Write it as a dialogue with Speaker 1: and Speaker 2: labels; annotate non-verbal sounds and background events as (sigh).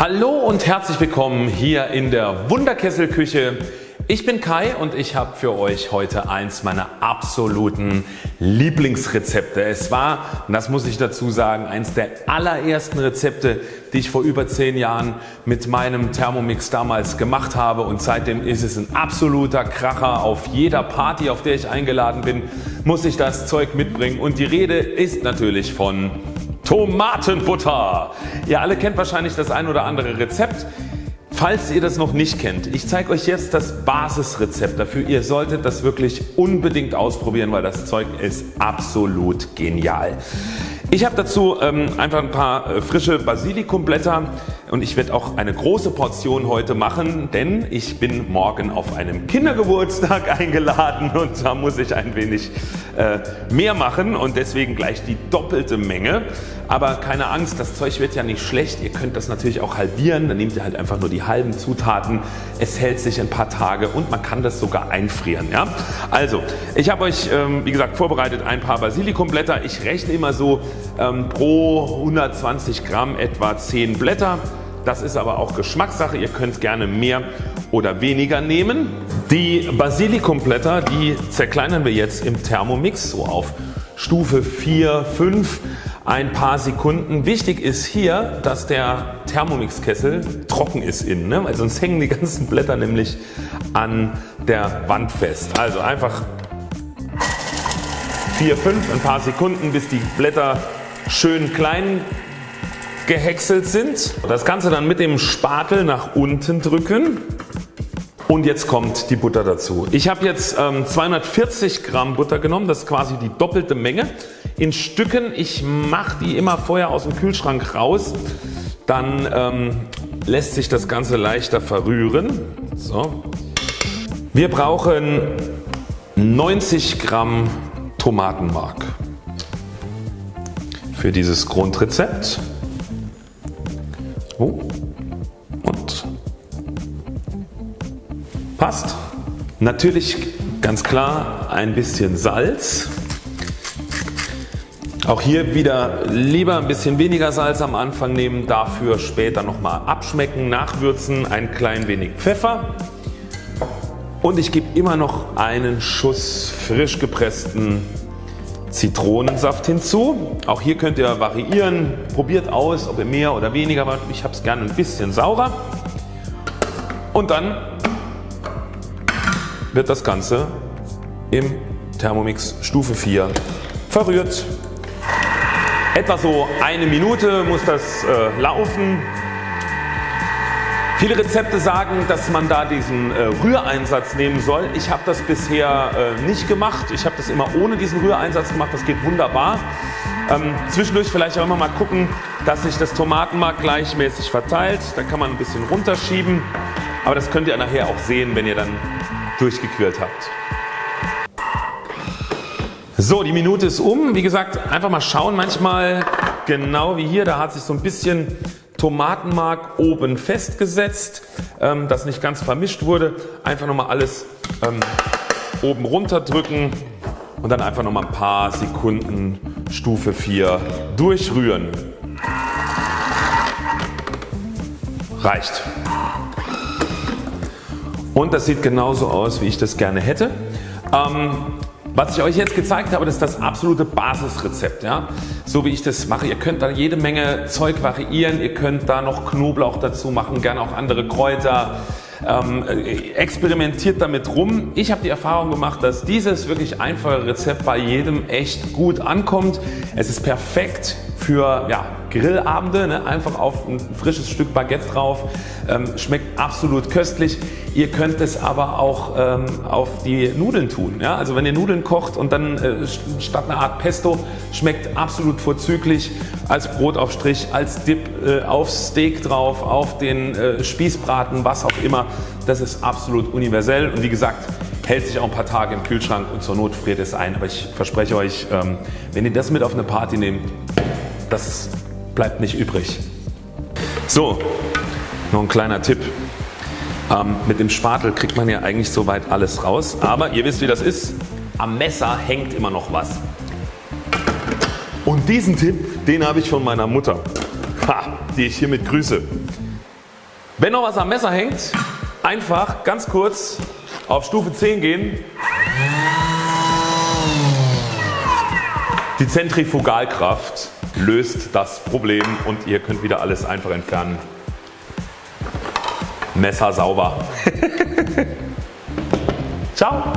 Speaker 1: Hallo und herzlich willkommen hier in der Wunderkesselküche. Ich bin Kai und ich habe für euch heute eins meiner absoluten Lieblingsrezepte. Es war, und das muss ich dazu sagen, eins der allerersten Rezepte die ich vor über 10 Jahren mit meinem Thermomix damals gemacht habe und seitdem ist es ein absoluter Kracher. Auf jeder Party auf der ich eingeladen bin muss ich das Zeug mitbringen und die Rede ist natürlich von Tomatenbutter. Ihr alle kennt wahrscheinlich das ein oder andere Rezept. Falls ihr das noch nicht kennt, ich zeige euch jetzt das Basisrezept dafür. Ihr solltet das wirklich unbedingt ausprobieren, weil das Zeug ist absolut genial. Ich habe dazu ähm, einfach ein paar äh, frische Basilikumblätter und ich werde auch eine große Portion heute machen, denn ich bin morgen auf einem Kindergeburtstag (laughs) eingeladen und da muss ich ein wenig äh, mehr machen und deswegen gleich die doppelte Menge. Aber keine Angst, das Zeug wird ja nicht schlecht. Ihr könnt das natürlich auch halbieren. Dann nehmt ihr halt einfach nur die halben Zutaten. Es hält sich ein paar Tage und man kann das sogar einfrieren. Ja? Also ich habe euch ähm, wie gesagt vorbereitet ein paar Basilikumblätter. Ich rechne immer so ähm, pro 120 Gramm etwa 10 Blätter. Das ist aber auch Geschmackssache. Ihr könnt gerne mehr oder weniger nehmen. Die Basilikumblätter die zerkleinern wir jetzt im Thermomix so auf Stufe 4, 5 ein paar Sekunden. Wichtig ist hier dass der Thermomix-Kessel trocken ist innen, ne? weil sonst hängen die (laughs) ganzen Blätter nämlich an der Wand fest. Also einfach 4, 5 ein paar Sekunden bis die Blätter schön klein gehäckselt sind. Das Ganze dann mit dem Spatel nach unten drücken und jetzt kommt die Butter dazu. Ich habe jetzt ähm, 240 Gramm Butter genommen, das ist quasi die doppelte Menge in Stücken. Ich mache die immer vorher aus dem Kühlschrank raus, dann ähm, lässt sich das Ganze leichter verrühren. So. Wir brauchen 90 Gramm Tomatenmark für dieses Grundrezept. Oh. Passt. Natürlich ganz klar ein bisschen Salz. Auch hier wieder lieber ein bisschen weniger Salz am Anfang nehmen, dafür später nochmal abschmecken, nachwürzen, ein klein wenig Pfeffer und ich gebe immer noch einen Schuss frisch gepressten Zitronensaft hinzu. Auch hier könnt ihr variieren, probiert aus ob ihr mehr oder weniger wollt. Ich habe es gerne ein bisschen saurer und dann wird das Ganze im Thermomix Stufe 4 verrührt. Etwa so eine Minute muss das äh, laufen. Viele Rezepte sagen dass man da diesen äh, Rühreinsatz nehmen soll. Ich habe das bisher äh, nicht gemacht. Ich habe das immer ohne diesen Rühreinsatz gemacht. Das geht wunderbar. Ähm, zwischendurch vielleicht auch immer mal gucken dass sich das Tomatenmark gleichmäßig verteilt. Da kann man ein bisschen runterschieben. Aber das könnt ihr nachher auch sehen wenn ihr dann durchgequält habt. So die Minute ist um. Wie gesagt einfach mal schauen manchmal genau wie hier da hat sich so ein bisschen Tomatenmark oben festgesetzt ähm, das nicht ganz vermischt wurde. Einfach nochmal alles ähm, oben runter drücken und dann einfach nochmal ein paar Sekunden Stufe 4 durchrühren. Reicht. Und das sieht genauso aus wie ich das gerne hätte. Ähm, was ich euch jetzt gezeigt habe das ist das absolute Basisrezept. Ja? So wie ich das mache. Ihr könnt da jede Menge Zeug variieren. Ihr könnt da noch Knoblauch dazu machen, gerne auch andere Kräuter. Ähm, experimentiert damit rum. Ich habe die Erfahrung gemacht dass dieses wirklich einfache Rezept bei jedem echt gut ankommt. Es ist perfekt für ja, Grillabende, ne? einfach auf ein frisches Stück Baguette drauf. Ähm, schmeckt absolut köstlich. Ihr könnt es aber auch ähm, auf die Nudeln tun. Ja? Also wenn ihr Nudeln kocht und dann äh, statt einer Art Pesto schmeckt absolut vorzüglich als Brotaufstrich, als Dip äh, aufs Steak drauf, auf den äh, Spießbraten, was auch immer. Das ist absolut universell und wie gesagt hält sich auch ein paar Tage im Kühlschrank und zur Not friert es ein. Aber ich verspreche euch, ähm, wenn ihr das mit auf eine Party nehmt, das bleibt nicht übrig. So, noch ein kleiner Tipp. Ähm, mit dem Spatel kriegt man ja eigentlich soweit alles raus, aber ihr wisst wie das ist, am Messer hängt immer noch was. Und diesen Tipp den habe ich von meiner Mutter, (laughs) ha, die ich hiermit grüße. Wenn noch was am Messer hängt, einfach ganz kurz auf Stufe 10 gehen. Die Zentrifugalkraft löst das Problem und ihr könnt wieder alles einfach entfernen. Messer sauber. (laughs) Ciao.